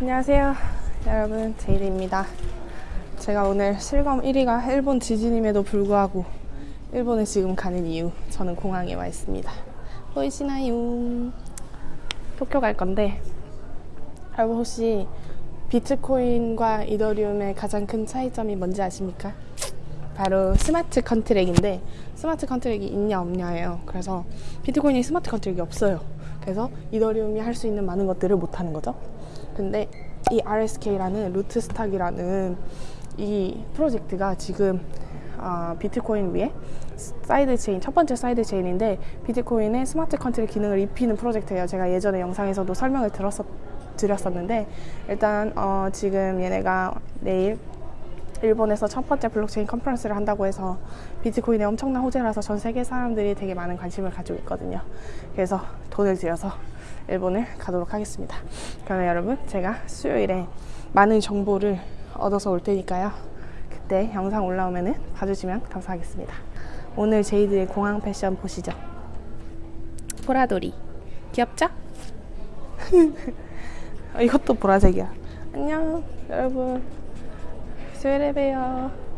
안녕하세요 여러분 제이드입니다 제가 오늘 실검 1위가 일본 지진임에도 불구하고 일본에 지금 가는 이유 저는 공항에 와 있습니다 보이시나요? 도쿄 갈 건데 여러분 혹시 비트코인과 이더리움의 가장 큰 차이점이 뭔지 아십니까? 바로 smart contract인데 smart contract이 있냐 없냐예요. 그래서 비트코인이 smart contract이 없어요. 그래서 이더리움이 할 수 있는 많은 것들을 못 하는 거죠. 근데 이 RSK라는 Rootstock이라는 이 프로젝트가 지금 아, 비트코인 위에 side chain 첫 번째 side chain인데 비트코인의 smart contract 기능을 입히는 프로젝트예요. 제가 예전에 영상에서도 설명을 들었었, 드렸었는데 일단 어, 지금 얘네가 내일 일본에서 첫 번째 블록체인 conference를 한다고 해서 비트코인의 엄청난 호재라서 전 세계 사람들이 되게 많은 관심을 가지고 있거든요. 그래서 돈을 들여서 일본을 가도록 하겠습니다. 그러면 여러분 제가 수요일에 많은 정보를 얻어서 올 테니까요. 그때 영상 올라오면 봐주시면 감사하겠습니다. 오늘 제이드의 공항 패션 보시죠. 보라돌이 귀엽죠? 이것도 보라색이야. 안녕 여러분. 수요일에 봬요.